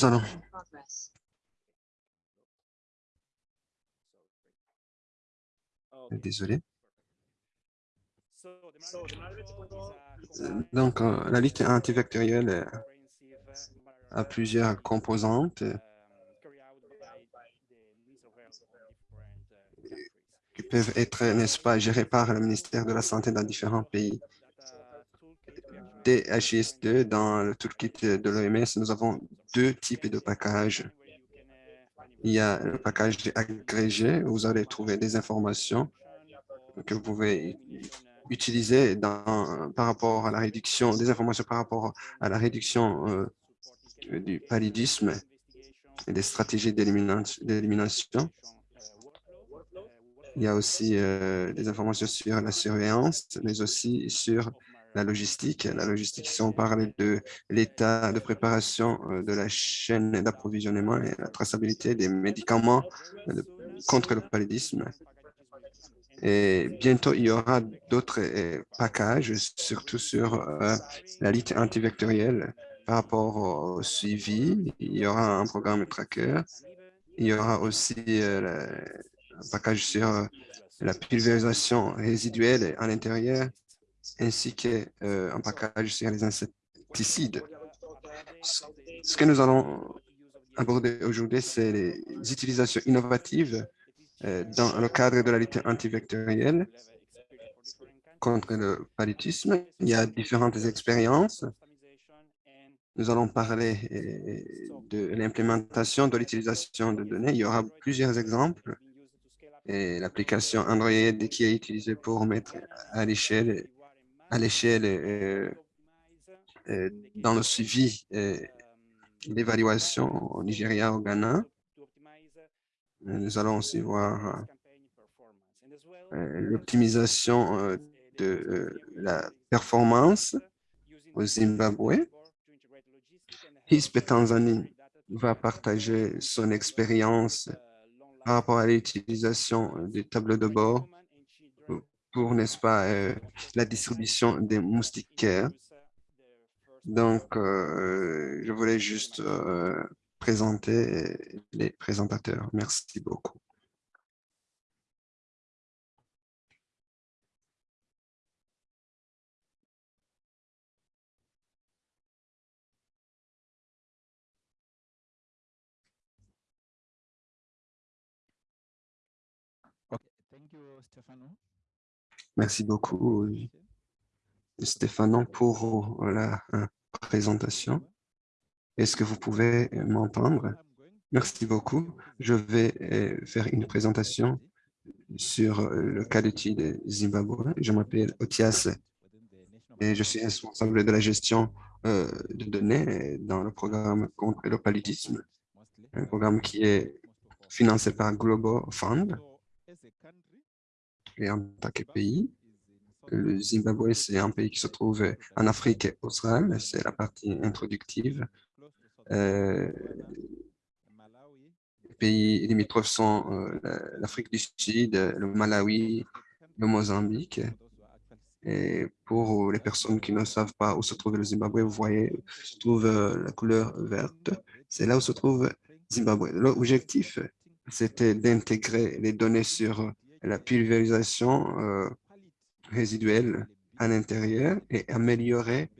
allons Désolé. Donc, euh, la lutte antivectorielle a plusieurs composantes qui peuvent être, n'est-ce pas, gérées par le ministère de la Santé dans différents pays. DHIS2, dans le toolkit de l'OMS, nous avons deux types de packages. Il y a le package agrégé, où vous allez trouver des informations que vous pouvez utiliser par rapport à la réduction, des informations par rapport à la réduction euh, du paludisme et des stratégies d'élimination. Il y a aussi euh, des informations sur la surveillance, mais aussi sur la logistique. La logistique, si on parle de l'état de préparation euh, de la chaîne d'approvisionnement et la traçabilité des médicaments euh, contre le paludisme. Et bientôt, il y aura d'autres packages, surtout sur la lutte antivectorielle par rapport au suivi. Il y aura un programme tracker. Il y aura aussi un package sur euh, la pulvérisation résiduelle à l'intérieur, ainsi qu'un euh, package sur les insecticides. Ce que nous allons aborder aujourd'hui, c'est les utilisations innovatives euh, dans le cadre de la lutte antivectorielle contre le paludisme. Il y a différentes expériences. Nous allons parler de l'implémentation de l'utilisation de données. Il y aura plusieurs exemples et l'application Android qui est utilisée pour mettre à l'échelle à l'échelle euh, euh, dans le suivi euh, l'évaluation au Nigeria, au Ghana. Nous allons aussi voir l'optimisation de la performance au Zimbabwe. HISP Tanzanie va partager son expérience par rapport à l'utilisation des tableaux de bord pour, n'est-ce pas, euh, la distribution des moustiquaires. Donc, euh, je voulais juste présenter les présentateurs. Merci beaucoup. Merci beaucoup, Stéphano, pour la euh, présentation. Est-ce que vous pouvez m'entendre? Merci beaucoup. Je vais euh, faire une présentation sur euh, le cas d'étude Zimbabwe. Je m'appelle Otias et je suis responsable de la gestion de données dans le programme contre le paludisme, un programme qui est financé par Global Fund et en tant que pays. Le Zimbabwe, c'est un pays qui se trouve en Afrique australe, c'est la partie introductive. Euh, les pays limitrophes sont euh, l'Afrique du Sud, le Malawi, le Mozambique. Et pour les personnes qui ne savent pas où se trouve le Zimbabwe, vous voyez, se trouve euh, la couleur verte. C'est là où se trouve Zimbabwe. L'objectif, c'était d'intégrer les données sur la pulvérisation euh, résiduelle à l'intérieur et améliorer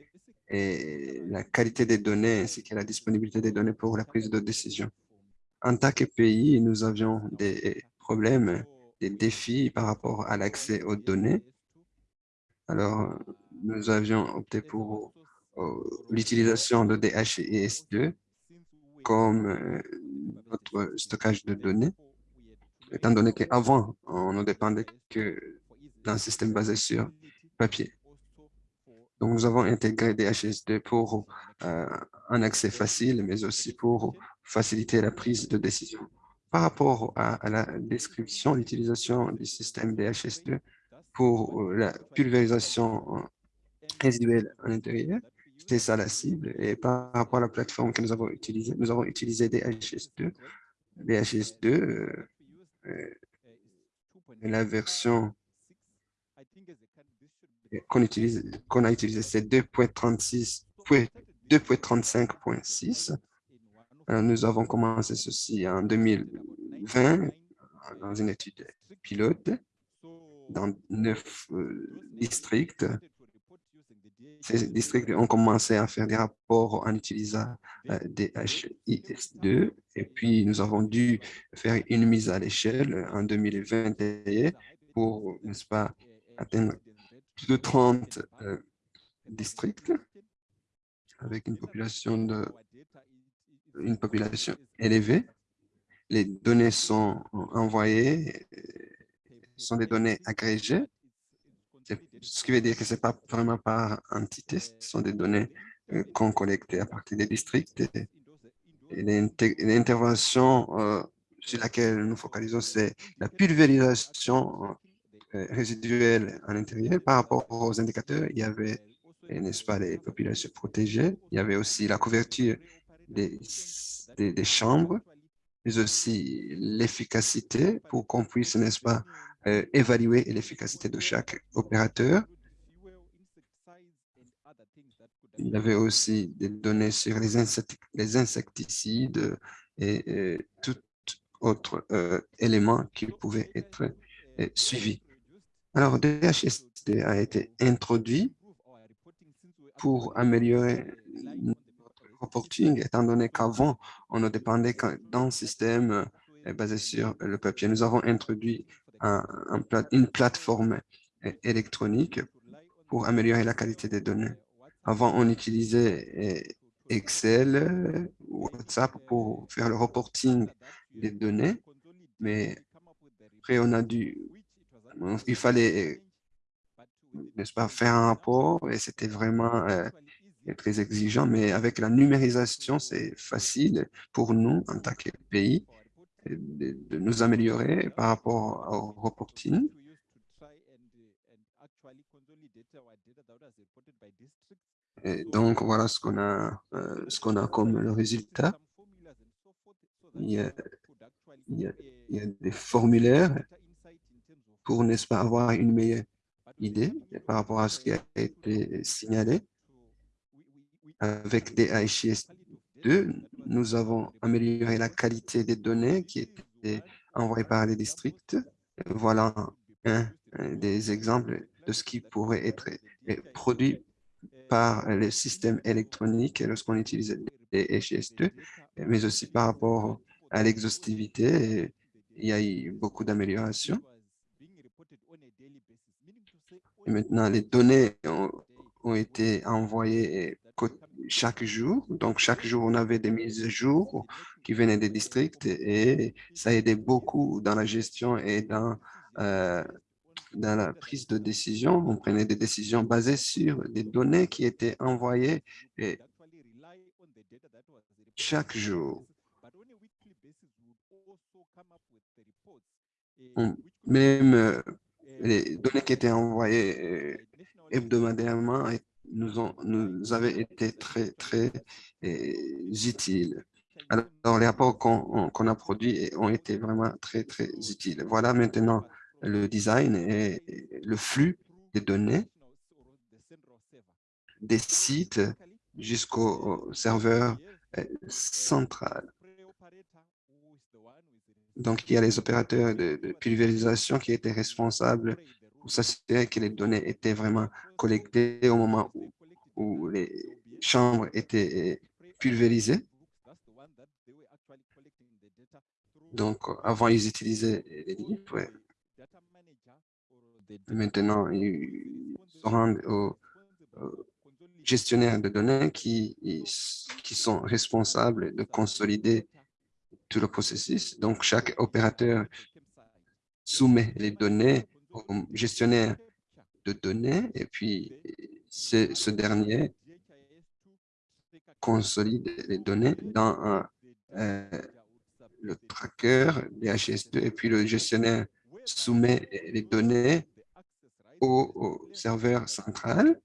la qualité des données ainsi que la disponibilité des données pour la prise de décision. En tant que pays, nous avions des problèmes, des défis par rapport à l'accès aux données. Alors, nous avions opté pour euh, l'utilisation de DHIS2 comme euh, notre stockage de données étant donné qu'avant, on ne dépendait que d'un système basé sur papier. Donc, nous avons intégré DHS2 pour euh, un accès facile, mais aussi pour faciliter la prise de décision. Par rapport à, la description, l'utilisation du système DHS2 pour euh, la pulvérisation euh, résiduelle à l'intérieur, c'était ça la cible. Et par rapport à la plateforme que nous avons utilisée, nous avons utilisé DHS2. DHS2 la version qu'on utilise, qu'on a utilisé, c'est 2.36, 2.35.6. nous avons commencé ceci en 2020 dans une étude pilote dans neuf districts ces districts ont commencé à faire des rapports en utilisant euh, DHIS2 et puis nous avons dû faire une mise à l'échelle en 2021 pour, n'est-ce pas, atteindre plus de 30 euh, districts avec une population, de, une population élevée. Les données sont envoyées, euh, sont des données agrégées ce qui veut dire que ce n'est pas vraiment par entité, ce sont des données euh, qu'on collecte à partir des districts. L'intervention euh, sur laquelle nous focalisons, c'est la pulvérisation euh, résiduelle à l'intérieur. Par rapport aux indicateurs, il y avait, n'est-ce pas, les populations protégées. Il y avait aussi la couverture des, des chambres, mais aussi l'efficacité pour qu'on puisse, n'est-ce pas, euh, évaluer l'efficacité de chaque opérateur. Il y avait aussi des données sur les, insecticides et, tout autre euh, élément qui pouvait être euh, suivi. Alors, DHSD a été introduit pour améliorer notre reporting, étant donné qu'avant, on ne dépendait d'un système basé sur le papier. Nous avons introduit une plateforme électronique pour améliorer la qualité des données. Avant, on utilisait Excel, WhatsApp pour faire le reporting des données, mais après, on a dû, il fallait, n'est-ce pas, faire un rapport et c'était vraiment eh, très exigeant, mais avec la numérisation, c'est facile pour nous en tant que pays de, nous améliorer par rapport au reporting. Et donc, voilà ce qu'on a, euh, a comme résultat. Il y, a, des formulaires pour, n'est-ce pas, avoir une meilleure idée par rapport à ce qui a été signalé avec des HIS nous avons amélioré la qualité des données qui étaient envoyées par les districts. Voilà un, des exemples de ce qui pourrait être produit par le système électronique lorsqu'on utilise les HS2, mais aussi par rapport à l'exhaustivité. Il y a eu beaucoup d'améliorations. Maintenant, les données ont, ont été envoyées chaque jour. Donc, chaque jour, on avait des mises à jour qui venaient des districts et ça aidait beaucoup dans la gestion et dans, euh, dans la prise de décision. On prenait des décisions basées sur des données qui étaient envoyées chaque jour. même euh, les données qui étaient envoyées euh, hebdomadairement nous, ont, nous avaient été très, très eh, utiles. Alors, les rapports qu'on a produits ont été vraiment très, très utiles. Voilà maintenant le design et le flux des données des sites jusqu'au serveur eh, central. Donc, il y a les opérateurs de, de pulvérisation qui étaient responsables pour s'assurer que les données étaient vraiment collectées au moment où, les chambres étaient pulvérisées. Donc, avant, ils utilisaient les livres. Maintenant, ils se rendent aux, gestionnaires de données qui sont responsables de consolider tout le processus. Donc, chaque opérateur soumet les données gestionnaire de données et puis ce dernier consolide les données dans euh, le tracker DHS2 et puis le gestionnaire soumet les données au, serveur central.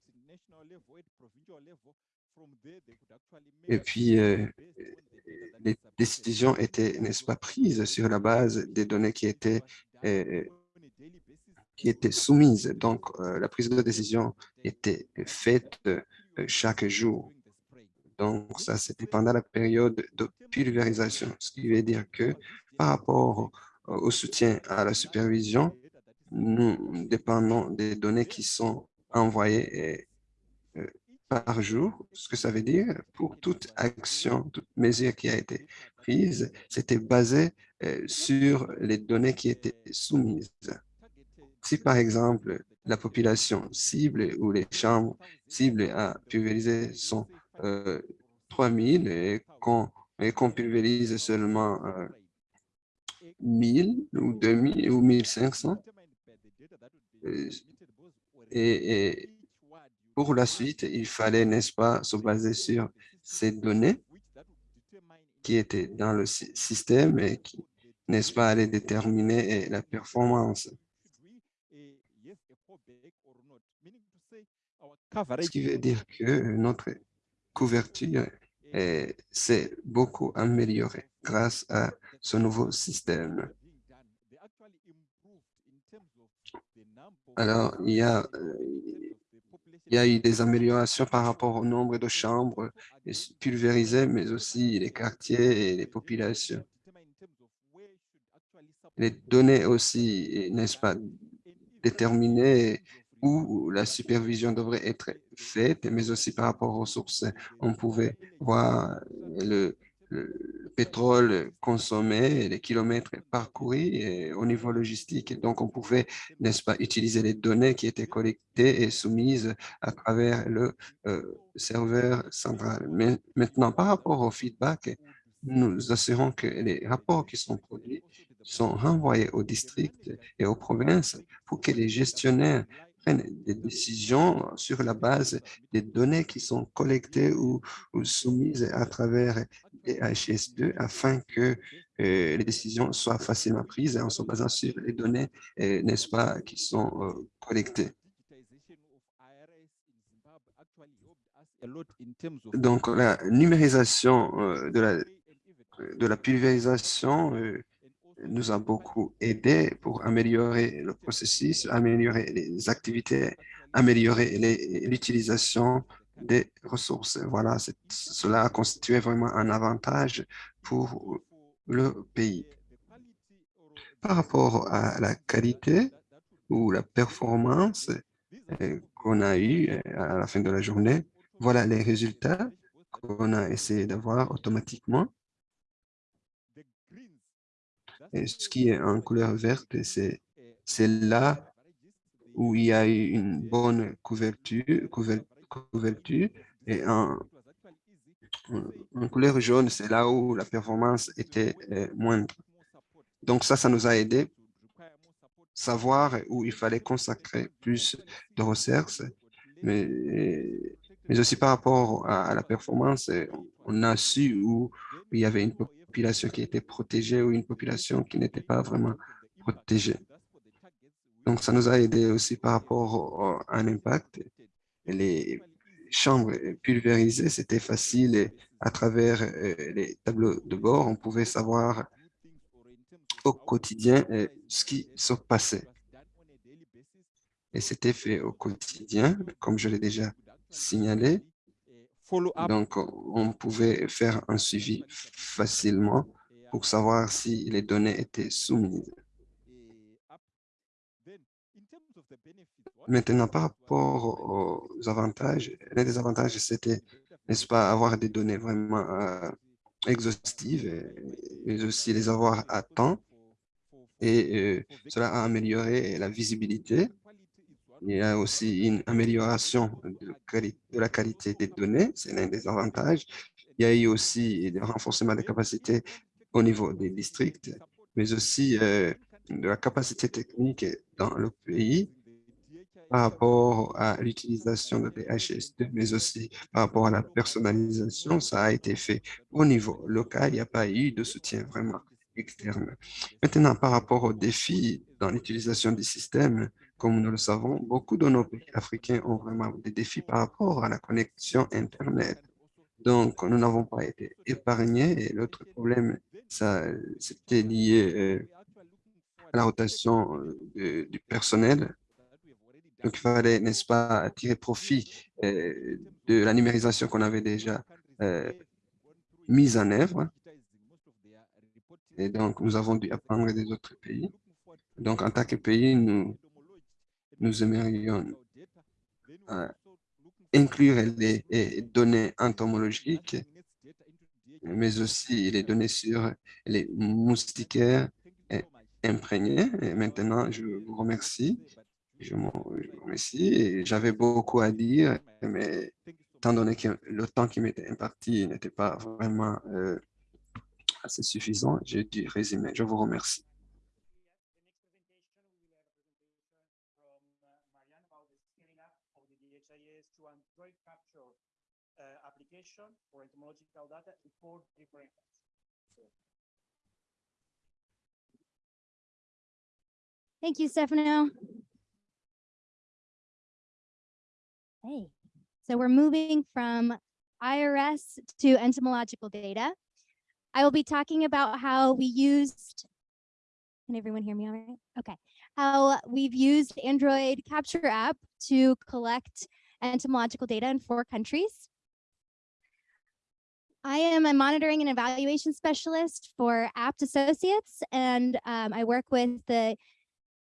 Et puis, euh, les décisions étaient, n'est-ce pas, prises sur la base des données qui étaient euh, qui étaient soumises. Donc, euh, la prise de décision était faite euh, chaque jour. Donc, ça, c'était pendant la période de pulvérisation, ce qui veut dire que par rapport au soutien à la supervision, nous dépendons des données qui sont envoyées euh, par jour. Ce que ça veut dire, pour toute action, toute mesure qui a été prise, c'était basé sur les données qui étaient soumises. Si, par exemple, la population cible ou les chambres cibles à pulvériser sont euh, 3000 et qu'on pulvérise seulement euh, 1000 ou 2000 ou 1500, euh, et, et, pour la suite, il fallait, n'est-ce pas, se baser sur ces données qui étaient dans le système et qui, n'est-ce pas, allaient déterminer la performance. Ce qui veut dire que notre couverture s'est beaucoup améliorée grâce à ce nouveau système. Alors, il y a, il y a eu des améliorations par rapport au nombre de chambres pulvérisées, mais aussi les quartiers et les populations. Les données aussi, n'est-ce pas, déterminées où la supervision devrait être faite, mais aussi par rapport aux sources. On pouvait voir le, le pétrole consommé, les kilomètres parcourus au niveau logistique. Donc, on pouvait, n'est-ce pas, utiliser les données qui étaient collectées et soumises à travers le euh, serveur central. Mais maintenant, par rapport au feedback, nous assurons que les rapports qui sont produits sont renvoyés aux districts et aux provinces pour que les gestionnaires des décisions sur la base des données qui sont collectées ou, ou soumises à travers HS2 afin que euh, les décisions soient facilement prises en se basant sur les données, euh, n'est-ce pas, qui sont euh, collectées. Donc, la numérisation de la, de la pulvérisation nous a beaucoup aidé pour améliorer le processus, améliorer les activités, améliorer l'utilisation des ressources. Voilà, cela a constitué vraiment un avantage pour le pays. Par rapport à la qualité ou la performance euh, qu'on a eu euh, à la fin de la journée, voilà les résultats qu'on a essayé d'avoir automatiquement. Et ce qui est en couleur verte, c'est là où il y a eu une bonne couverture, et en, couleur jaune, c'est là où la performance était euh, moindre. Donc ça, ça nous a aidé savoir où il fallait consacrer plus de mais, mais aussi par rapport à, la performance, on a su où il y avait une population qui était protégée ou une population qui n'était pas vraiment protégée. Donc, ça nous a aidé aussi par rapport à un impact les chambres pulvérisées, c'était facile et à travers euh, les tableaux de bord, on pouvait savoir au quotidien euh, ce qui se passait. Et c'était fait au quotidien, comme je l'ai déjà signalé. Donc, on pouvait faire un suivi facilement pour savoir si les données étaient soumises. Maintenant, par rapport aux avantages, l'un des avantages, c'était, n'est-ce pas, avoir des données vraiment euh, exhaustives, mais aussi les avoir à temps. Et euh, cela a amélioré la visibilité. Il y a aussi une amélioration de, la qualité des données, c'est l'un des avantages. Il y a eu aussi le renforcement des capacités au niveau des districts, mais aussi euh, de la capacité technique dans le pays par rapport à l'utilisation de DHS2, mais aussi par rapport à la personnalisation, ça a été fait au niveau local. Il n'y a pas eu de soutien vraiment externe. Maintenant, par rapport aux défis dans l'utilisation du système, comme nous le savons, beaucoup de nos pays africains ont vraiment des défis par rapport à la connexion Internet. Donc, nous n'avons pas été épargnés. Et l'autre problème, c'était lié euh, à la rotation euh, du personnel donc, il fallait, n'est-ce pas, tirer profit euh, de la numérisation qu'on avait déjà mise en œuvre. Et donc, nous avons dû apprendre des autres pays. Donc, en tant que pays, nous, nous aimerions inclure les, données entomologiques, mais aussi les données sur les moustiquaires imprégnés. Et maintenant, je vous remercie. Je vous remercie. J'avais beaucoup à dire, mais étant donné que le temps qui m'était imparti n'était pas vraiment euh, assez suffisant, j'ai dû résumer. Je vous remercie. Thank you, Stefano. Hey, so we're moving from IRS to entomological data. I will be talking about how we used, can everyone hear me all right? Okay, how we've used Android Capture app to collect entomological data in four countries. I am a monitoring and evaluation specialist for APT Associates, and um, I work with the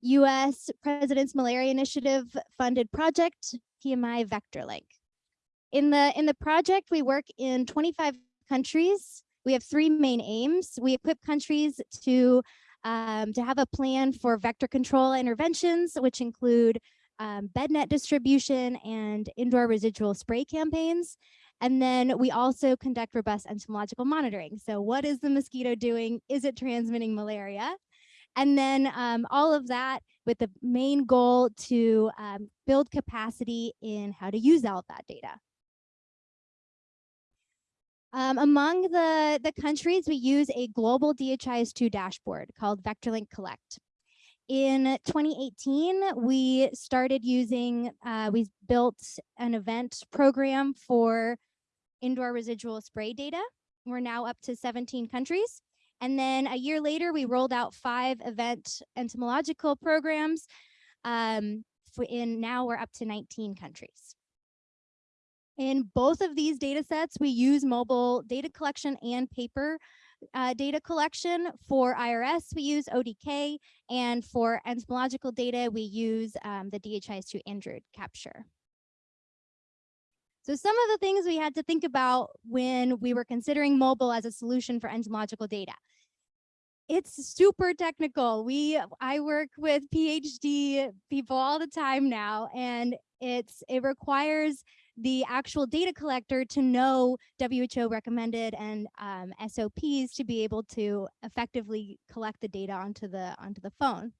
U.S. President's Malaria Initiative funded project, PMI VectorLink. In the, in the project, we work in 25 countries. We have three main aims. We equip countries to, um, to have a plan for vector control interventions, which include um, bed net distribution and indoor residual spray campaigns. And then we also conduct robust entomological monitoring. So what is the mosquito doing? Is it transmitting malaria? And then um, all of that with the main goal to um, build capacity in how to use all of that data. Um, among the, the countries, we use a global DHIS2 dashboard called VectorLink Collect. In 2018, we started using, uh, we built an event program for indoor residual spray data. We're now up to 17 countries. And then a year later, we rolled out five event entomological programs. Um, in now we're up to 19 countries. In both of these data sets, we use mobile data collection and paper uh, data collection. For IRS, we use ODK, and for entomological data, we use um, the DHIS2 Android capture. So some of the things we had to think about when we were considering mobile as a solution for entomological data. It's super technical. We I work with PhD people all the time now, and it's it requires the actual data collector to know WHO recommended and um, SOPs to be able to effectively collect the data onto the onto the phone.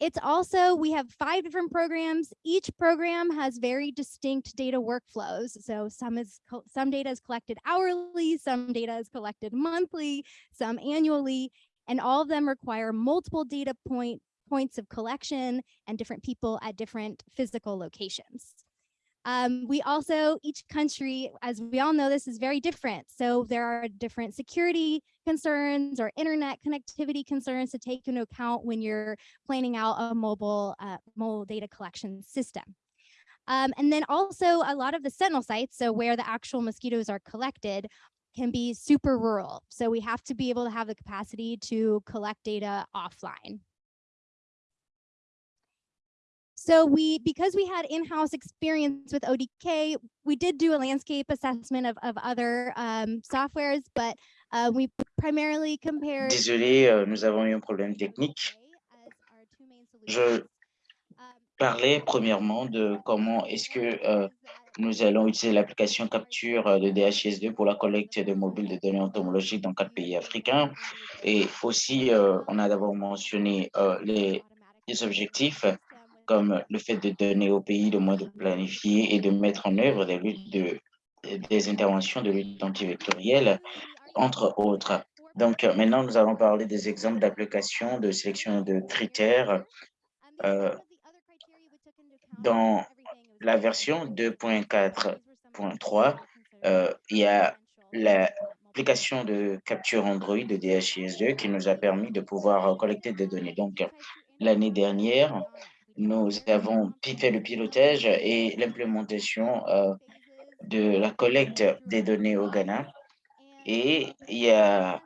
It's also, we have five different programs. Each program has very distinct data workflows. So some is some data is collected hourly, some data is collected monthly, some annually, and all of them require multiple data point points of collection and different people at different physical locations. Um, we also, each country, as we all know, this is very different. So there are different security concerns or internet connectivity concerns to take into account when you're planning out a mobile, uh, mobile data collection system. Um, and then also a lot of the sentinel sites, so where the actual mosquitoes are collected, can be super rural. So we have to be able to have the capacity to collect data offline. So we, because we had in-house experience with ODK, we did do a landscape assessment of, of other um, softwares, but uh, we primarily compared. Désolé, euh, nous avons eu un problème technique. Je parlais premièrement de comment est-ce que euh, nous allons utiliser l'application capture euh, de DHIS2 pour la collecte de mobiles de données entomologiques dans quatre pays africains. Et aussi, euh, on a d'abord mentionné euh, les, les objectifs comme le fait de donner au pays de moins de planifier et de mettre en œuvre des, luttes de, des interventions de lutte antivectorielle, entre autres. Donc, maintenant, nous allons parler des exemples d'applications de sélection de critères. Euh, dans la version 2.4.3, euh, il y a l'application de capture Android de DHIS2 qui nous a permis de pouvoir collecter des données. Donc, l'année dernière, nous avons fait le pilotage et l'implémentation euh, de la collecte des données au Ghana. Et il y a,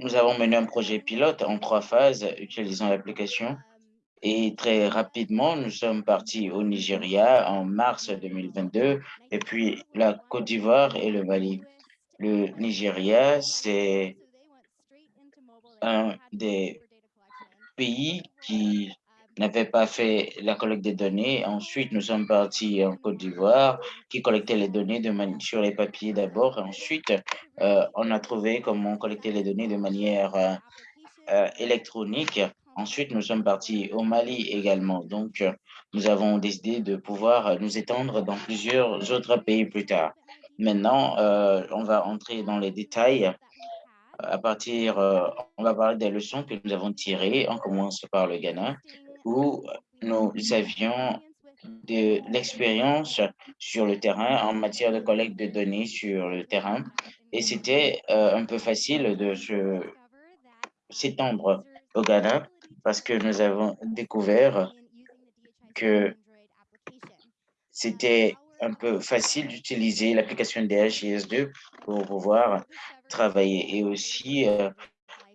nous avons mené un projet pilote en trois phases utilisant l'application. Et très rapidement, nous sommes partis au Nigeria en mars 2022, et puis la Côte d'Ivoire et le Mali. Le Nigeria, c'est un des pays qui n'avait pas fait la collecte des données. Ensuite, nous sommes partis en Côte d'Ivoire, qui collectait les données sur les papiers d'abord. Ensuite, euh, on a trouvé comment collecter les données de manière euh, euh, électronique. Ensuite, nous sommes partis au Mali également. Donc, nous avons décidé de pouvoir nous étendre dans plusieurs autres pays plus tard. Maintenant, on va entrer dans les détails à partir, on va parler des leçons que nous avons tirées. On commence par le Ghana où nous avions de l'expérience sur le terrain en matière de collecte de données sur le terrain. Et c'était euh, un peu facile de s'étendre au Ghana parce que nous avons découvert que c'était un peu facile d'utiliser l'application DHIS2 pour pouvoir travailler. Et aussi, euh,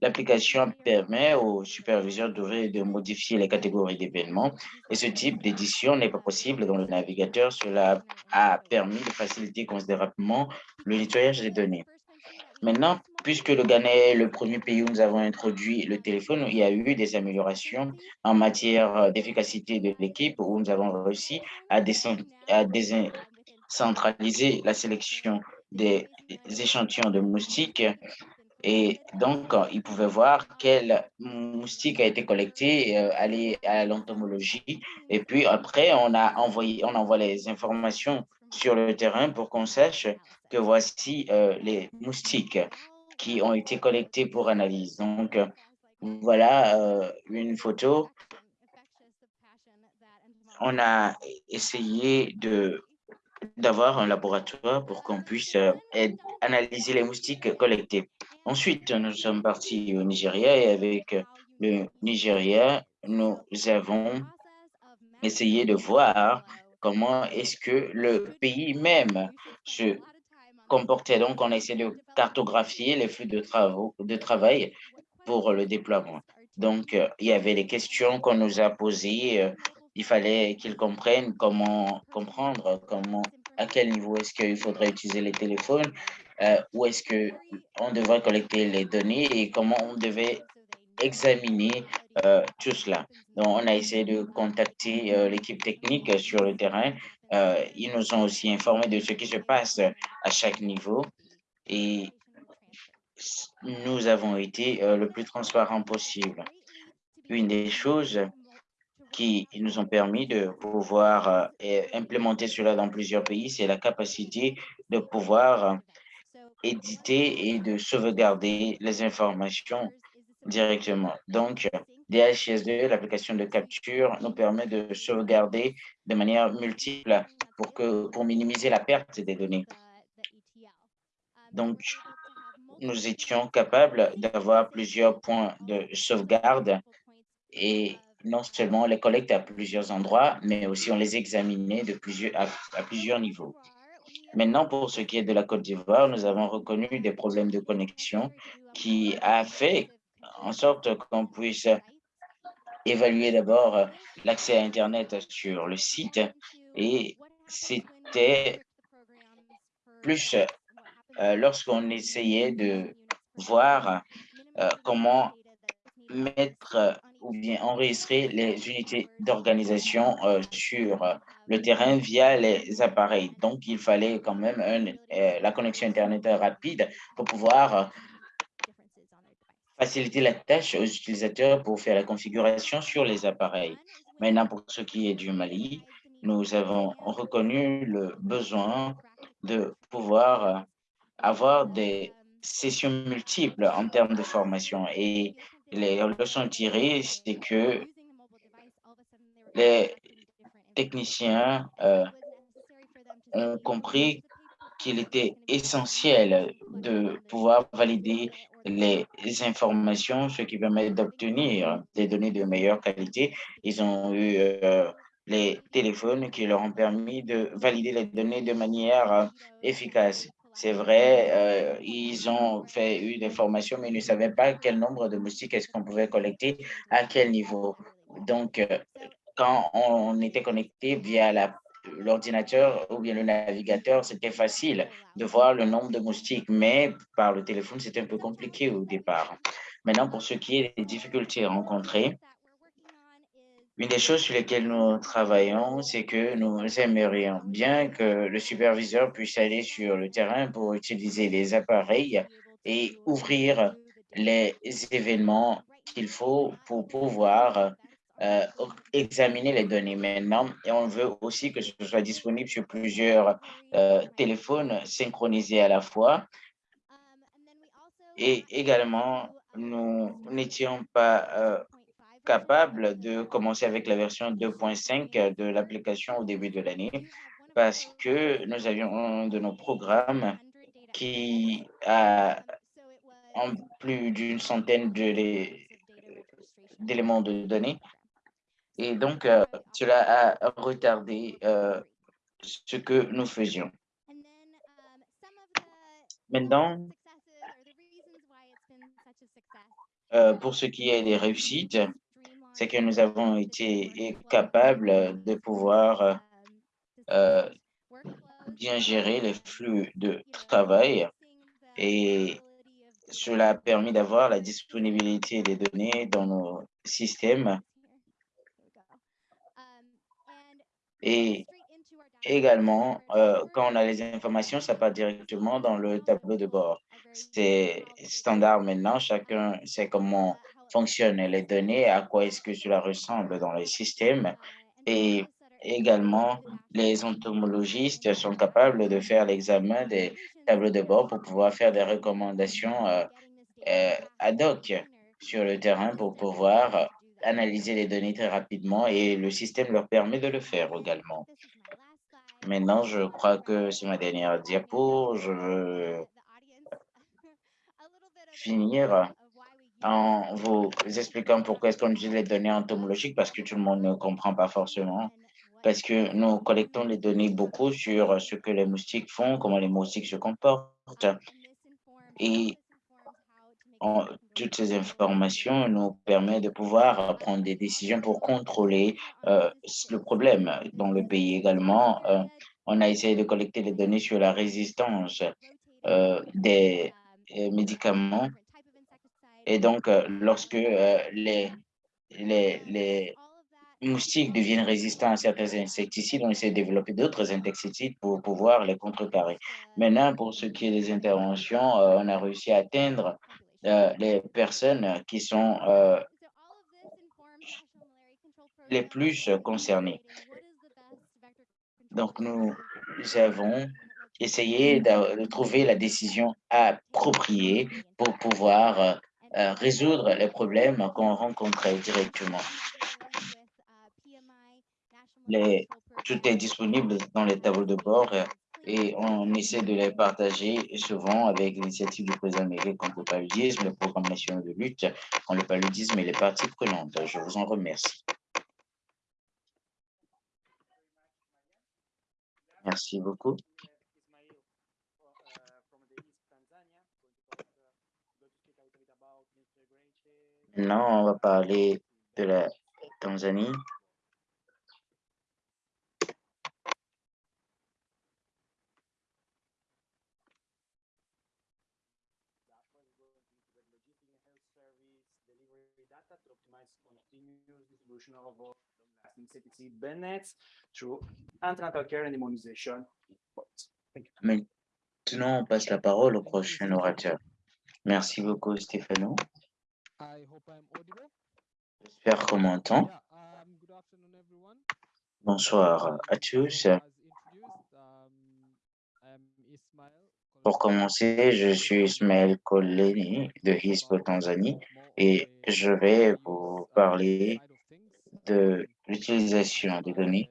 L'application permet aux superviseurs d'ouvrir et de modifier les catégories d'événements et ce type d'édition n'est pas possible dans le navigateur. Cela a permis de faciliter considérablement le nettoyage des données. Maintenant, puisque le Ghana est le premier pays où nous avons introduit le téléphone, il y a eu des améliorations en matière d'efficacité de l'équipe où nous avons réussi à, décentraliser la sélection des échantillons de moustiques et donc, euh, ils pouvaient voir quel moustique a été collecté, euh, aller à l'entomologie. Et puis après, on a envoyé, on envoie les informations sur le terrain pour qu'on sache que voici euh, les moustiques qui ont été collectés pour analyse. Donc, voilà une photo. On a essayé d'avoir un laboratoire pour qu'on puisse analyser les moustiques collectés. Ensuite, nous sommes partis au Nigeria et avec le Nigeria, nous avons essayé de voir comment est-ce que le pays même se comportait. Donc, on a essayé de cartographier les flux de, travaux, de travail pour le déploiement. Donc, il y avait des questions qu'on nous a posées il fallait qu'ils comprennent comment comprendre, comment, à quel niveau est-ce qu'il faudrait utiliser les téléphones, euh, où est-ce qu'on devrait collecter les données et comment on devait examiner euh, tout cela. Donc, on a essayé de contacter euh, l'équipe technique sur le terrain. ils nous ont aussi informé de ce qui se passe à chaque niveau et nous avons été le plus transparent possible. Une des choses qui nous ont permis de pouvoir implémenter cela dans plusieurs pays, c'est la capacité de pouvoir éditer et de sauvegarder les informations directement. Donc, DHIS2, l'application de capture, nous permet de sauvegarder de manière multiple pour, que, pour minimiser la perte des données. Donc, nous étions capables d'avoir plusieurs points de sauvegarde et non seulement les collectes à plusieurs endroits, mais aussi on les examinait de plusieurs, à, plusieurs niveaux. Maintenant, pour ce qui est de la Côte d'Ivoire, nous avons reconnu des problèmes de connexion qui a fait en sorte qu'on puisse évaluer d'abord l'accès à Internet sur le site. Et c'était plus euh, lorsqu'on essayait de voir euh, comment mettre ou bien enregistrer les unités d'organisation euh, sur euh, le terrain via les appareils. Donc, il fallait quand même euh, la connexion Internet rapide pour pouvoir faciliter la tâche aux utilisateurs pour faire la configuration sur les appareils. Maintenant, pour ce qui est du Mali, nous avons reconnu le besoin de pouvoir avoir des sessions multiples en termes de formation et les leçons tirées, c'est que les techniciens euh, ont compris qu'il était essentiel de pouvoir valider les informations, ce qui permet d'obtenir des données de meilleure qualité. Ils ont eu euh, les téléphones qui leur ont permis de valider les données de manière euh, efficace. C'est vrai, euh, ils ont fait eu des formations, mais ils ne savaient pas quel nombre de moustiques est-ce qu'on pouvait collecter, à quel niveau. Donc, euh, quand on était connecté via l'ordinateur ou bien le navigateur, c'était facile de voir le nombre de moustiques, mais par le téléphone, c'était un peu compliqué au départ. Maintenant, pour ce qui est des difficultés rencontrées, une des choses sur lesquelles nous travaillons, c'est que nous aimerions bien que le superviseur puisse aller sur le terrain pour utiliser les appareils et ouvrir les événements qu'il faut pour pouvoir euh, examiner les données maintenant. Et on veut aussi que ce soit disponible sur plusieurs euh, téléphones synchronisés à la fois. Et également, nous n'étions pas euh, capable de commencer avec la version 2.5 de l'application au début de l'année parce que nous avions un de nos programmes qui a en plus d'une centaine d'éléments de données. Et donc, euh, cela a retardé euh, ce que nous faisions. Maintenant, euh, pour ce qui est des réussites, c'est que nous avons été capables de pouvoir euh, bien gérer les flux de travail. Et cela a permis d'avoir la disponibilité des données dans nos systèmes. Et également, euh, quand on a les informations, ça part directement dans le tableau de bord. C'est standard maintenant, chacun sait comment fonctionnent les données, à quoi est-ce que cela ressemble dans les systèmes. Et également, les entomologistes sont capables de faire l'examen des tableaux de bord pour pouvoir faire des recommandations euh, euh, ad hoc sur le terrain pour pouvoir analyser les données très rapidement et le système leur permet de le faire également. Maintenant, je crois que c'est ma dernière diapo. Je veux finir en vous expliquant pourquoi est-ce qu'on utilise les données entomologiques, parce que tout le monde ne comprend pas forcément, parce que nous collectons les données beaucoup sur ce que les moustiques font, comment les moustiques se comportent. Et toutes ces informations nous permettent de pouvoir prendre des décisions pour contrôler euh, le problème dans le pays également. Euh, on a essayé de collecter les données sur la résistance euh, des médicaments et donc, euh, lorsque euh, les, les, les moustiques deviennent résistants à certains insecticides, on essaie de développer d'autres insecticides pour pouvoir les contrecarrer. Maintenant, pour ce qui est des interventions, euh, on a réussi à atteindre les personnes qui sont les plus concernées. Donc, nous avons essayé de, trouver la décision appropriée pour pouvoir résoudre les problèmes qu'on rencontrait directement. Tout est disponible dans les tableaux de bord euh, et on essaie de les partager souvent avec l'initiative du président américain contre le paludisme, le programme national de lutte contre le paludisme et les parties prenantes. Je vous en remercie. Merci beaucoup. Maintenant, on va parler de la Tanzanie. Maintenant, on passe la parole au prochain orateur. Merci beaucoup, Stéphano. J'espère qu'on m'entend. Um, Bonsoir à tous. Um, Pour commencer, je suis Ismaël Koleni de HISPO Tanzanie et je vais vous parler de l'utilisation des données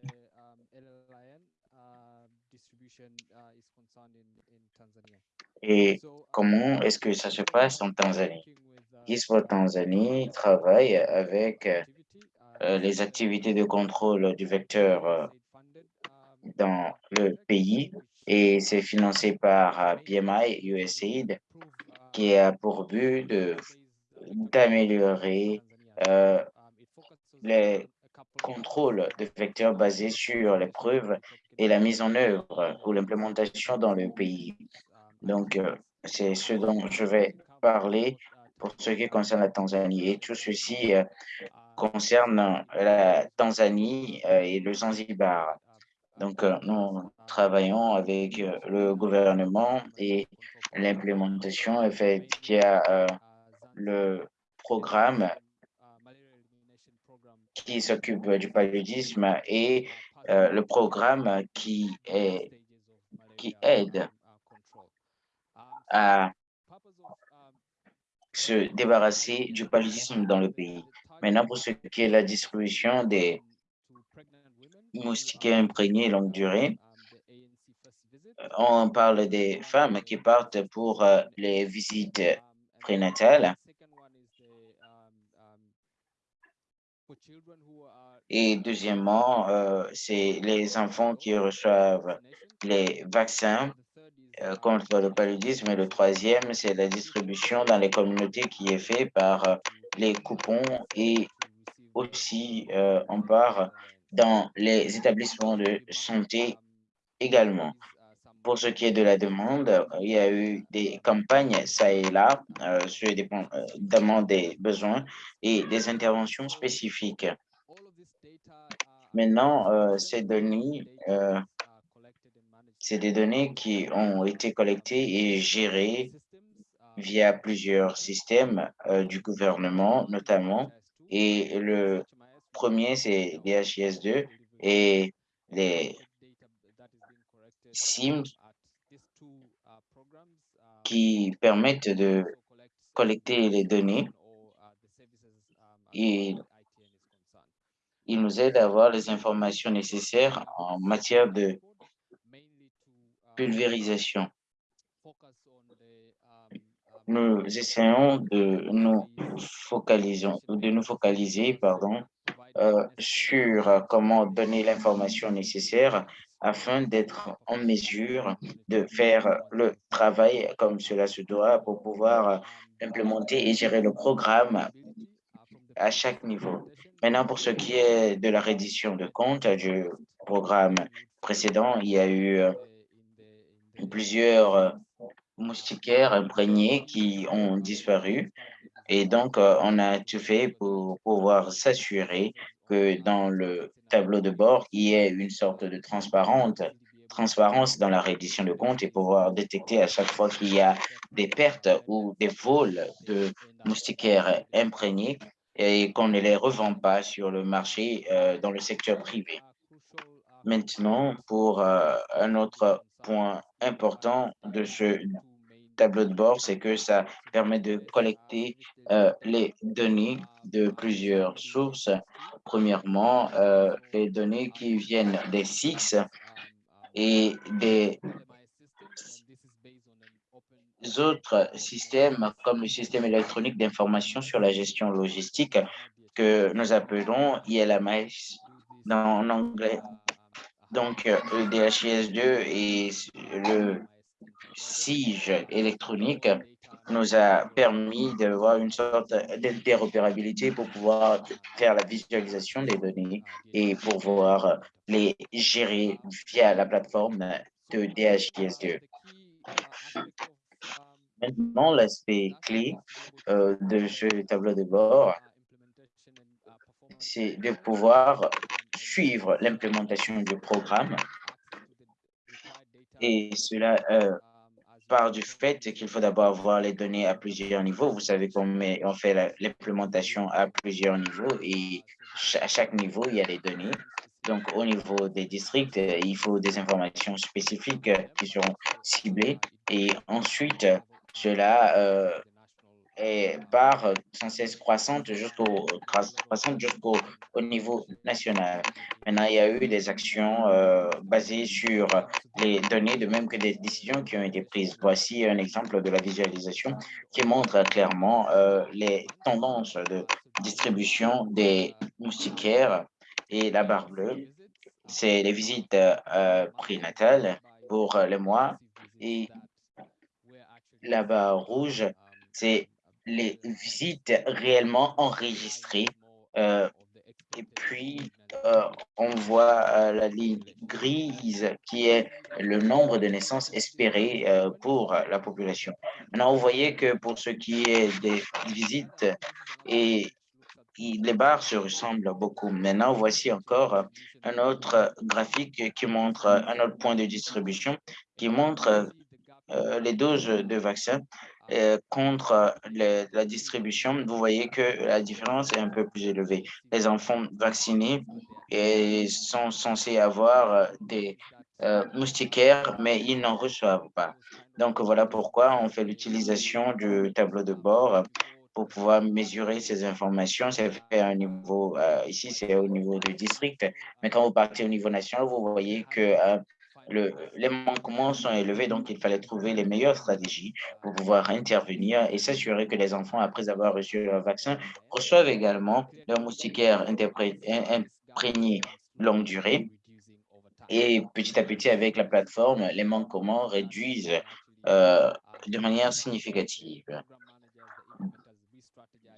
et comment est-ce que ça se passe en Tanzanie? ISPO Tanzanie travaille avec les activités de contrôle du vecteur dans le pays et c'est financé par PMI USAID qui a pour but d'améliorer les contrôles de vecteurs basés sur les preuves et la mise en œuvre ou l'implémentation dans le pays. Donc, c'est ce dont je vais parler pour ce qui concerne la Tanzanie. Et tout ceci concerne la Tanzanie et le Zanzibar. Donc, nous travaillons avec le gouvernement et l'implémentation est faite via le programme qui s'occupe du paludisme et le programme qui aide à se débarrasser du paludisme dans le pays. Maintenant, pour ce qui est la distribution des moustiquaires imprégnés longue durée, on parle des femmes qui partent pour euh, les visites prénatales. Et deuxièmement, euh, c'est les enfants qui reçoivent les vaccins contre le paludisme. Et le troisième, c'est la distribution dans les communautés qui est faite par les coupons et aussi on part dans les établissements de santé également. Pour ce qui est de la demande, il y a eu des campagnes ça et là, euh, sur des euh, des besoins et des interventions spécifiques. Maintenant, euh, ces données, euh, c'est des données qui ont été collectées et gérées via plusieurs systèmes du gouvernement, notamment. Et le premier, c'est DHIS2 et les SIM qui permettent de collecter les données et il nous aide à avoir les informations nécessaires en matière de pulvérisation. Nous essayons de nous focaliser, de nous focaliser pardon, euh, sur comment donner l'information nécessaire afin d'être en mesure de faire le travail comme cela se doit pour pouvoir implémenter et gérer le programme à chaque niveau. Maintenant, pour ce qui est de la reddition de comptes du programme précédent, il y a eu plusieurs euh, moustiquaires imprégnés qui ont disparu. Et donc, euh, on a tout fait pour pouvoir s'assurer que dans le tableau de bord, il y ait une sorte de transparence dans la reddition de comptes et pouvoir détecter à chaque fois qu'il y a des pertes ou des vols de moustiquaires imprégnés et qu'on ne les revend pas sur le marché euh, dans le secteur privé. Maintenant, pour un autre point important de ce tableau de bord, c'est que ça permet de collecter euh, les données de plusieurs sources. Premièrement, euh, les données qui viennent des SIX et des autres systèmes comme le système électronique d'information sur la gestion logistique que nous appelons ILMS en anglais. Donc, le DHIS2 et le SIGE électronique nous a permis d'avoir une sorte d'interopérabilité pour pouvoir faire la visualisation des données et pouvoir les gérer via la plateforme de DHIS2. Maintenant, l'aspect clé euh, de ce tableau de bord, c'est de pouvoir suivre l'implémentation du programme et cela euh, part du fait qu'il faut d'abord avoir les données à plusieurs niveaux. Vous savez qu'on on fait l'implémentation à plusieurs niveaux et à chaque niveau, il y a des données. Donc, au niveau des districts, il faut des informations spécifiques qui seront ciblées. Et ensuite, cela euh, et part sans cesse croissante jusqu'au croissante jusqu'au au niveau national. Maintenant, il y a eu des actions euh, basées sur les données, de même que des décisions qui ont été prises. Voici un exemple de la visualisation qui montre clairement euh, les tendances de distribution des moustiquaires et la barre bleue, c'est les visites euh, prénatales pour les mois et la barre rouge, c'est les visites réellement enregistrées. Euh, et puis, euh, on voit euh, la ligne grise qui est le nombre de naissances espérées pour la population. Maintenant, vous voyez que pour ce qui est des visites, et les barres se ressemblent beaucoup. Maintenant, voici encore un autre graphique qui montre un autre point de distribution qui montre les doses de vaccins euh, contre la distribution, vous voyez que la différence est un peu plus élevée. Les enfants vaccinés sont censés avoir des euh, moustiquaires, mais ils n'en reçoivent pas. Donc, voilà pourquoi on fait l'utilisation du tableau de bord pour pouvoir mesurer ces informations. C'est fait à un niveau, euh, ici, c'est au niveau du district, mais quand vous partez au niveau national, vous voyez que les manquements sont élevés, donc il fallait trouver les meilleures stratégies pour pouvoir intervenir et s'assurer que les enfants, après avoir reçu leur vaccin, reçoivent également leur moustiquaire imprégné longue durée. Et petit à petit, avec la plateforme, les manquements réduisent euh, de manière significative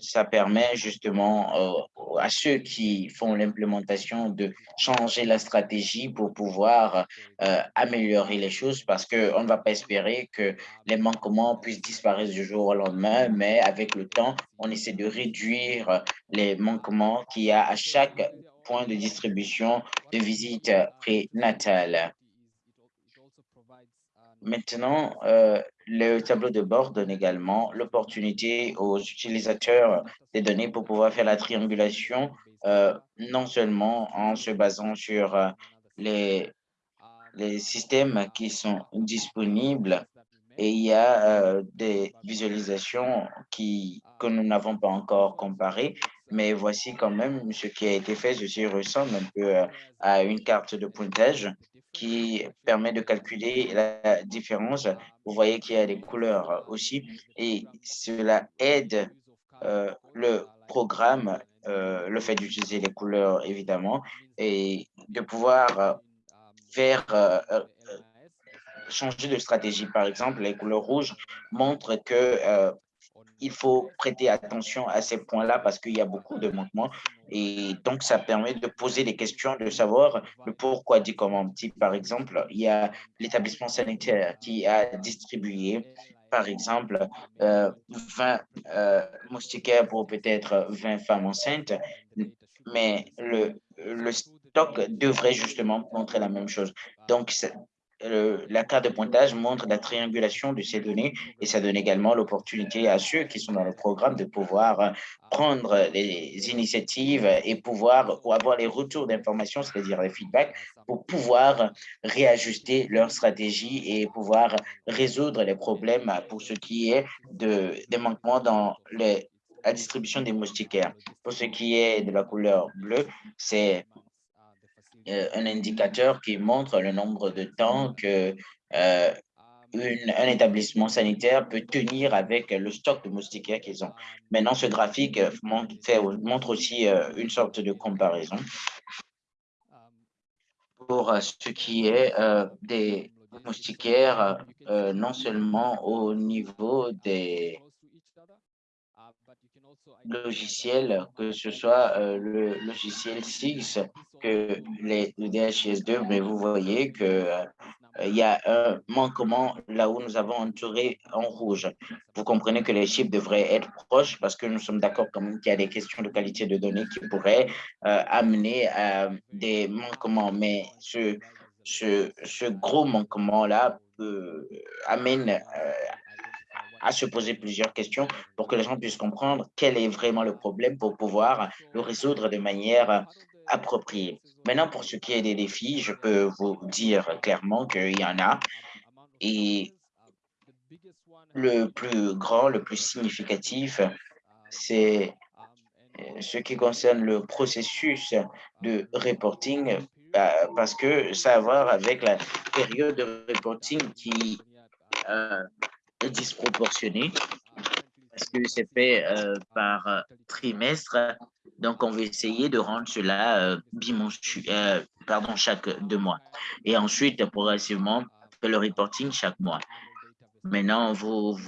ça permet justement euh, à ceux qui font l'implémentation de changer la stratégie pour pouvoir euh, améliorer les choses parce qu'on ne va pas espérer que les manquements puissent disparaître du jour au lendemain, mais avec le temps, on essaie de réduire les manquements qu'il y a à chaque point de distribution de visite prénatale. Maintenant, euh, le tableau de bord donne également l'opportunité aux utilisateurs des données pour pouvoir faire la triangulation, euh, non seulement en se basant sur euh, les, les systèmes qui sont disponibles, et il y a des visualisations qui, que nous n'avons pas encore comparées, mais voici quand même ce qui a été fait. Ceci ressemble un peu à une carte de pointage qui permet de calculer la différence. Vous voyez qu'il y a des couleurs aussi et cela aide euh, le programme, euh, le fait d'utiliser les couleurs évidemment et de pouvoir faire euh, changer de stratégie. Par exemple, les couleurs rouges montrent que il faut prêter attention à ces points-là parce qu'il y a beaucoup de manquements. Et donc, ça permet de poser des questions, de savoir le pourquoi dit comment. Par exemple, il y a l'établissement sanitaire qui a distribué, par exemple, 20 euh, euh, moustiquaires pour peut-être 20 femmes enceintes, mais le, le stock devrait justement montrer la même chose. Donc, la carte de pointage montre la triangulation de ces données et ça donne également l'opportunité à ceux qui sont dans le programme de pouvoir euh, prendre les initiatives et pouvoir ou avoir les retours d'informations, c'est-à-dire les feedbacks, pour pouvoir réajuster leur stratégie et pouvoir résoudre les problèmes pour ce qui est de, des manquements dans la distribution des moustiquaires. Pour ce qui est de la couleur bleue, c'est un indicateur qui montre le nombre de temps que euh, un établissement sanitaire peut tenir avec le stock de moustiquaires qu'ils ont. Maintenant, ce graphique montre, montre aussi euh, une sorte de comparaison pour ce qui est des moustiquaires, non seulement au niveau des logiciels, que ce soit le logiciel SIGS les, le DHIS2, mais vous voyez que euh, y a un manquement là où nous avons entouré en rouge. Vous comprenez que les chiffres devraient être proches parce que nous sommes d'accord quand même qu'il y a des questions de qualité de données qui pourraient euh, amener à des manquements. Mais ce, ce, ce gros manquement-là amène euh, à se poser plusieurs questions pour que les gens puissent comprendre quel est vraiment le problème pour pouvoir le résoudre de manière approprié. Maintenant, pour ce qui est des défis, je peux vous dire clairement qu'il y en a. Et le plus grand, le plus significatif, c'est euh, ce qui concerne le processus de reporting, euh, parce que ça a à voir avec la période de reporting qui euh, est disproportionnée parce que c'est fait par trimestre. Donc, on va essayer de rendre cela bimensuel, pardon, chaque deux mois. Et ensuite, progressivement, le reporting chaque mois. Maintenant, vous,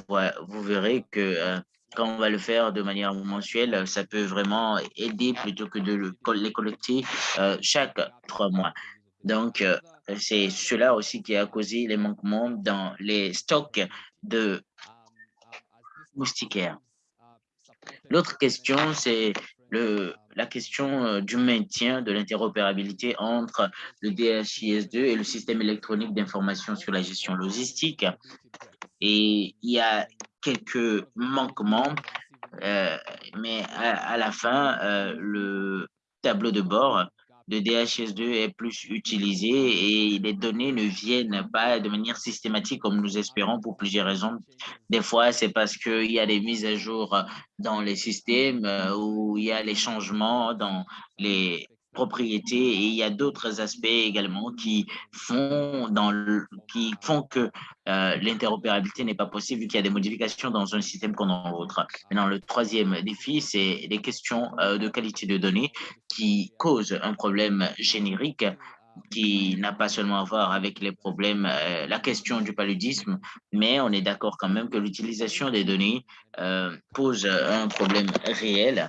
verrez que quand on va le faire de manière mensuelle, ça peut vraiment aider plutôt que de les collecter chaque trois mois. Donc, c'est cela aussi qui a causé les manquements dans les stocks de moustiquaires. L'autre question, c'est la question du maintien de l'interopérabilité entre le DHIS2 et le système électronique d'information sur la gestion logistique. Et il y a quelques manquements, mais à, la fin, le tableau de bord de DHS2 est plus utilisé et les données ne viennent pas de manière systématique comme nous espérons pour plusieurs raisons. Des fois, c'est parce qu'il y a des mises à jour dans les systèmes euh, ou il y a les changements dans les propriétés et il y a d'autres aspects également qui font, dans qui font que euh, l'interopérabilité n'est pas possible vu qu'il y a des modifications dans un système qu'on dans l'autre. Maintenant, le troisième défi, c'est les questions euh, de qualité de données qui causent un problème générique qui n'a pas seulement à voir avec les problèmes, euh, la question du paludisme, mais on est d'accord quand même que l'utilisation des données pose un problème réel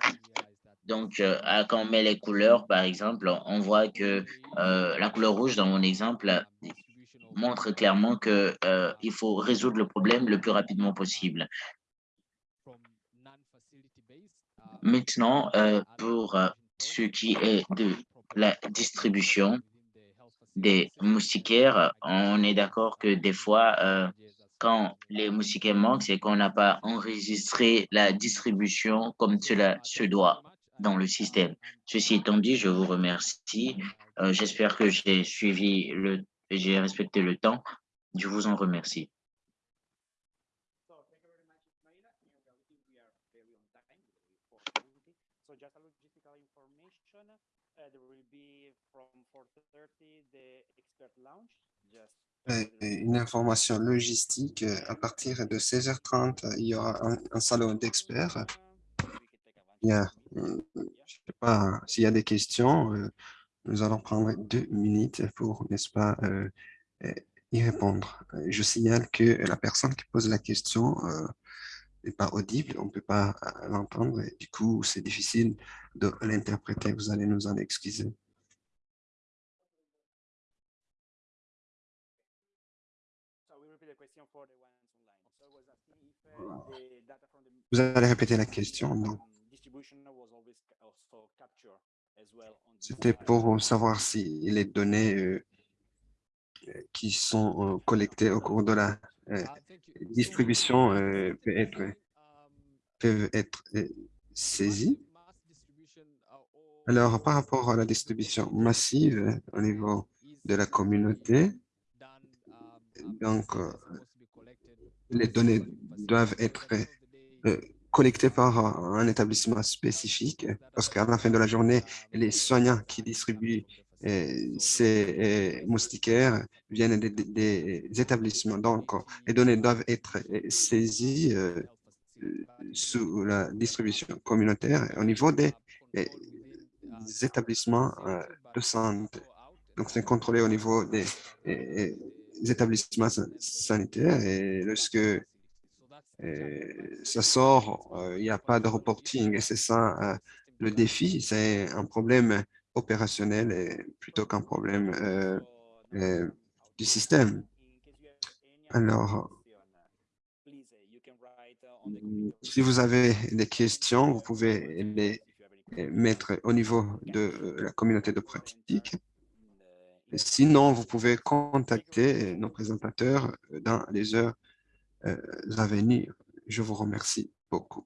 donc, euh, quand on met les couleurs, par exemple, on voit que euh, la couleur rouge, dans mon exemple, montre clairement qu'il euh, faut résoudre le problème le plus rapidement possible. Maintenant, pour ce qui est de la distribution des moustiquaires, on est d'accord que des fois, quand les moustiquaires manquent, c'est qu'on n'a pas enregistré la distribution comme cela se doit dans le système. Ceci étant dit, je vous remercie. Euh, j'espère que j'ai suivi le, j'ai respecté le temps. Je vous en remercie. Une information logistique, à partir de 16h30, il y aura un salon d'experts il y a, euh, je sais pas, s'il y a des questions, euh, nous allons prendre deux minutes pour, n'est-ce pas, euh, y répondre. Je signale que la personne qui pose la question n'est pas audible, on ne peut pas l'entendre, et du coup, c'est difficile de l'interpréter. Vous allez nous en excuser. Vous allez répéter la question, non C'était pour savoir si les données euh, qui sont euh, collectées au cours de la euh, distribution peuvent être, peuvent être saisies. Alors, par rapport à la distribution massive au niveau de la communauté, donc, les données doivent être collecté par un établissement spécifique, parce qu'à la fin de la journée, les soignants qui distribuent euh, ces euh, moustiquaires viennent des, établissements. Donc, les données doivent être euh, saisies sous la distribution communautaire au niveau des, établissements de santé. Donc, c'est contrôlé au niveau des, des établissements sanitaires et lorsque ça sort, il n'y a pas de reporting et c'est ça le défi, c'est un problème opérationnel plutôt qu'un problème du système. Alors, si vous avez des questions, vous pouvez les mettre au niveau de la communauté de pratique. Sinon, vous pouvez contacter nos présentateurs dans les heures à venir. Je vous remercie beaucoup.